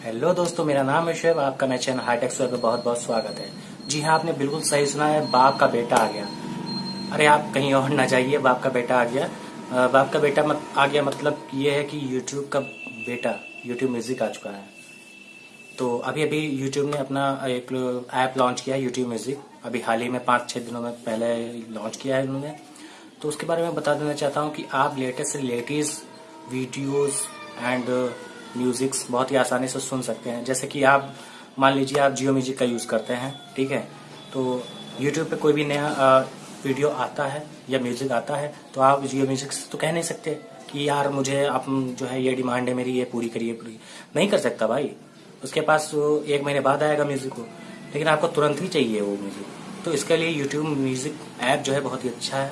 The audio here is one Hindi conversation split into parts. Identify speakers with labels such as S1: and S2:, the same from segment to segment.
S1: हेलो दोस्तों मेरा नाम है शुएब आपका मेरे चैनल हाईटेक में बहुत बहुत स्वागत है। जी हाँ आपने बिल्कुल सही सुना है बाप का बेटा आ गया। अरे आप कहीं और ना जाइए बाप का बेटा आ गया। बाप का बेटा मत, आ गया मतलब ये है कि यूट्यूब का बेटा यूट्यूब म्यूज़िक आ चुका है। तो अभी अभी यूट्यूब ने अपना एक ऐप लॉन्च किया है यूट्यूब म्यूज़िक अभी हाल ही में पाँच छः दिनों में पहले लॉन्च किया है उन्होंने तो उसके बारे में बता देना चाहता हूँ कि आप latest latest videos and musics बहुत ही आसानी से सुन सकते हैं। जैसे कि आप, मान लीजिए आप जियो म्यूज़िक का यूज़ करते हैं, ठीक है? तो यूट्यूब पे कोई भी नया वीडियो आता है या म्यूज़िक आता है तो आप जियो म्यूज़िक से तो कह नहीं सकते कि यार मुझे आप जो है ये डिमांड है मेरी, ये पूरी करिए पूरी। नहीं कर सकता भाई। उसके पास एक महीने बाद आएगा म्यूज़िक को, लेकिन आपको तुरंत ही चाहिए वो म्यूज़िक तो इसके लिए यूट्यूब म्यूज़िक ऐप जो है बहुत ही अच्छा है,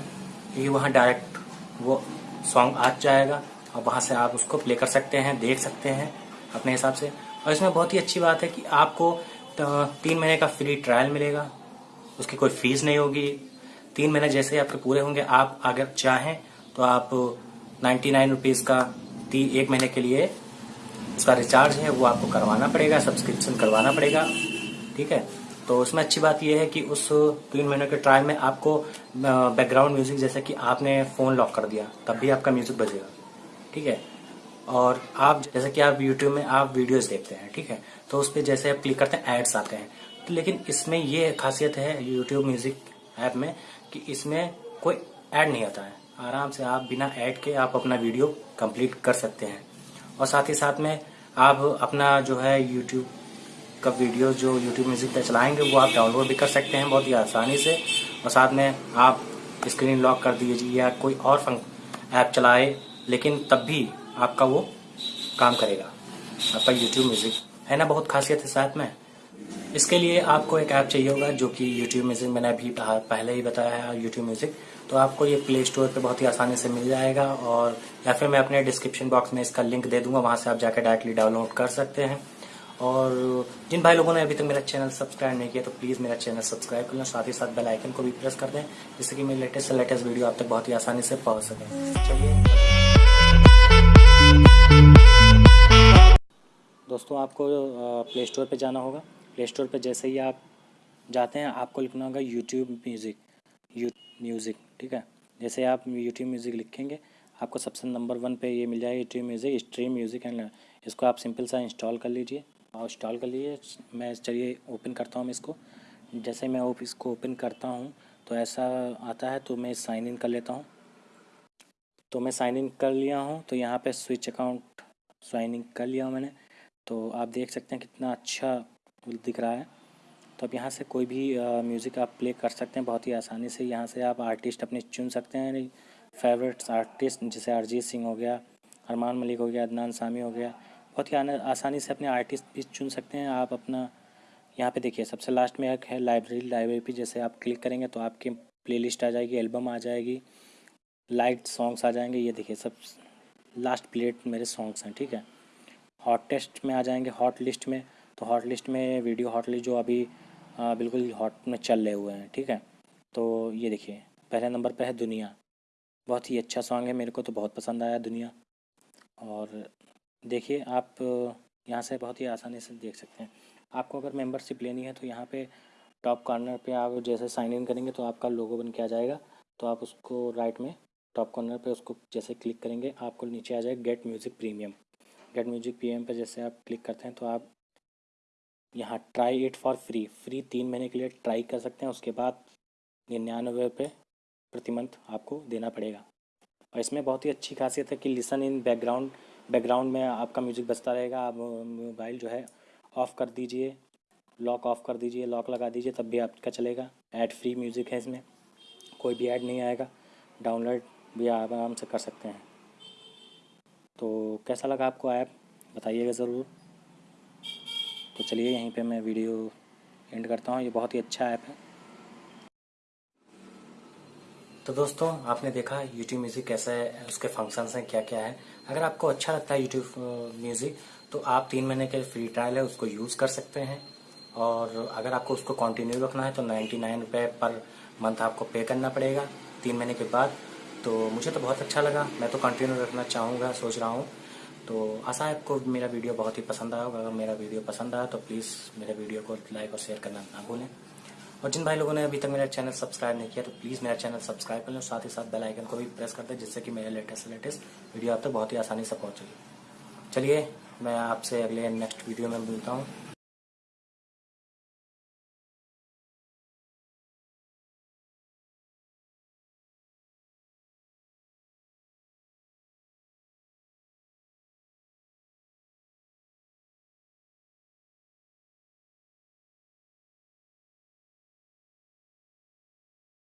S1: क्योंकि वहाँ डायरेक्ट वो सॉन्ग आ जाएगा। और वहाँ से आप उसको प्ले कर सकते हैं, देख सकते हैं अपने हिसाब से। और इसमें बहुत ही अच्छी बात है कि आपको तीन महीने का फ्री ट्रायल मिलेगा। उसकी कोई फ़ीस नहीं होगी। तीन महीने जैसे आपके पूरे होंगे, आप अगर चाहें तो आप नाइन्टी नाइन रुपीज़ का तीन एक महीने के लिए उसका रिचार्ज है, वो आपको करवाना पड़ेगा सब्सक्रिप्शन करवाना पड़ेगा। ठीक है? तो उसमें अच्छी बात यह है कि उस तीन महीने के ट्रायल में आपको बैकग्राउंड म्यूज़िक जैसे कि आपने फ़ोन लॉक कर दिया, तब भी आपका म्यूज़िक बजेगा। ठीक है? और आप, जैसे कि आप यूट्यूब में आप वीडियोस देखते हैं, ठीक है? तो उस पर जैसे आप क्लिक करते हैं एड्स आते हैं। तो लेकिन इसमें ये खासियत है यूट्यूब म्यूज़िक ऐप में कि इसमें कोई ऐड नहीं आता है। आराम से आप बिना ऐड के आप अपना वीडियो कंप्लीट कर सकते हैं। और साथ ही साथ में आप अपना जो है यूट्यूब का वीडियो जो यूट्यूब म्यूज़िक पे चलाएँगे, वो आप डाउनलोड भी कर सकते हैं बहुत ही आसानी से। और साथ में आप स्क्रीन लॉक कर दीजिए या कोई और ऐप चलाए लेकिन तब भी आपका वो काम करेगा। आपका यूट्यूब म्यूज़िक है ना, बहुत खासियत है साथ में। इसके लिए आपको एक ऐप चाहिए होगा जो कि यूट्यूब म्यूज़िक मैंने अभी पहले ही बताया है यूट्यूब म्यूज़िक तो आपको ये प्ले स्टोर पर बहुत ही आसानी से मिल जाएगा और या फिर मैं अपने डिस्क्रिप्शन बॉक्स में इसका लिंक दे दूँगा, वहाँ से आप जाकर डायरेक्टली डाउनलोड कर सकते हैं। और जिन भाई लोगों ने अभी तक मेरा चैनल सब्सक्राइब नहीं किया तो प्लीज़ मेरा चैनल सब्सक्राइब कर लें, साथ ही साथ बेल आइकन को भी प्रेस कर दें, जिससे कि मेरे लेटेस्ट से लेटेस्ट वीडियो आप तक बहुत ही आसानी से पहुँच सकें। चलिए। दोस्तों आपको प्ले स्टोर पर जाना होगा। प्ले स्टोर पर जैसे ही आप जाते हैं, आपको लिखना होगा यूट्यूब म्यूज़िक यू म्यूज़िक ठीक है? जैसे आप यूट्यूब म्यूज़िक लिखेंगे, आपको सबसे नंबर वन पे ये मिल जाएगा YouTube music stream music and इसको आप सिंपल सा इंस्टॉल कर लीजिए। और इंस्टॉल कर लीजिए। मैं चलिए ओपन करता हूँ इसको। जैसे मैं इसको ओपन करता हूँ तो ऐसा आता है तो मैं साइन इन कर लेता हूँ। तो मैं साइन इन कर लिया हूँ तो यहाँ पे स्विच अकाउंट साइन इन कर लिया मैंने। तो आप देख सकते हैं कितना अच्छा दिख रहा है। तो अब यहाँ से कोई भी म्यूज़िक आप प्ले कर सकते हैं बहुत ही आसानी से। यहाँ से आप आर्टिस्ट अपने चुन सकते हैं। फेवरेट आर्टिस्ट जैसे अरिजीत सिंह हो गया, अरमान मलिक हो गया, अदनान सामी हो गया, बहुत ही आसानी से अपने आर्टिस्ट भी चुन सकते हैं। आप अपना, यहाँ पे देखिए, सबसे लास्ट में एक है लाइब्रेरी लाइब्रेरी पे जैसे आप क्लिक करेंगे तो आपकी प्लेलिस्ट आ जाएगी एल्बम आ जाएगी लाइट सॉन्ग्स आ जाएँगे। ये देखिए, सब लास्ट प्लेट मेरे सॉन्ग्स हैं, ठीक है। हॉट टेस्ट में आ जाएँगे हॉट लिस्ट में। तो हॉट लिस्ट में वीडियो हॉट लिस्ट जो अभी आ, बिल्कुल हॉट में चल रहे हुए हैं ठीक है? तो ये देखिए पहले नंबर पर है दुनिया। बहुत ही अच्छा सॉन्ग है मेरे को तो बहुत पसंद आया दुनिया। और देखिए आप यहाँ से बहुत ही आसानी से देख सकते हैं। आपको अगर मेंबरशिप लेनी है तो यहाँ पे टॉप कॉर्नर पे आप जैसे साइन इन करेंगे तो आपका लोगो बन के आ जाएगा। तो आप उसको राइट में टॉप कॉर्नर पे उसको जैसे क्लिक करेंगे आपको नीचे आ जाएगा get music premium get music PM पर जैसे आप क्लिक करते हैं तो आप यहाँ try it for free free तीन महीने के लिए ट्राई कर सकते हैं, उसके बाद निन्यानवे रुपये प्रति मंथ आपको देना पड़ेगा। और इसमें बहुत ही अच्छी खासियत है कि लिसन इन बैकग्राउंड बैकग्राउंड में आपका म्यूज़िक बजता रहेगा, आप मोबाइल जो है ऑफ़ कर दीजिए लॉक ऑफ़ कर दीजिए लॉक लगा दीजिए, तब भी आपका चलेगा। ऐड फ्री म्यूज़िक है इसमें, कोई भी ऐड नहीं आएगा डाउनलोड भी आराम से कर सकते हैं। तो कैसा लगा आपको ऐप? बताइएगा ज़रूर। तो चलिए यहीं पे मैं वीडियो एंड करता हूँ। ये बहुत ही अच्छा ऐप है। तो दोस्तों, आपने देखा यूट्यूब म्यूज़िक कैसा है, उसके फ़ंक्शंस हैं क्या क्या है। अगर आपको अच्छा लगता है यूट्यूब म्यूज़िक तो आप तीन महीने के फ्री ट्रायल है, उसको यूज़ कर सकते हैं। और अगर आपको उसको कंटिन्यू रखना है तो नाइन्टी नाइन रुपये पर मंथ आपको पे करना पड़ेगा। तीन महीने के बाद तो मुझे तो बहुत अच्छा लगा। मैं तो कंटिन्यू रखना चाहूँगा, सोच रहा हूँ। तो आशा है आपको मेरा वीडियो बहुत ही पसंद आया होगा। अगर मेरा वीडियो पसंद आया तो प्लीज़ मेरे वीडियो को लाइक और शेयर करना ना भूलें। और जिन भाई लोगों ने अभी तक मेरा चैनल सब्सक्राइब नहीं किया तो प्लीज़ मेरा चैनल सब्सक्राइब कर लें साथ ही साथ बेल आइकन को भी प्रेस कर दें, जिससे कि मेरे लेटेस्ट से लेटेस्ट वीडियो आप तक तो बहुत ही आसानी से पहुंचेगी चलिए, मैं आपसे अगले नेक्स्ट वीडियो में मिलता हूँ।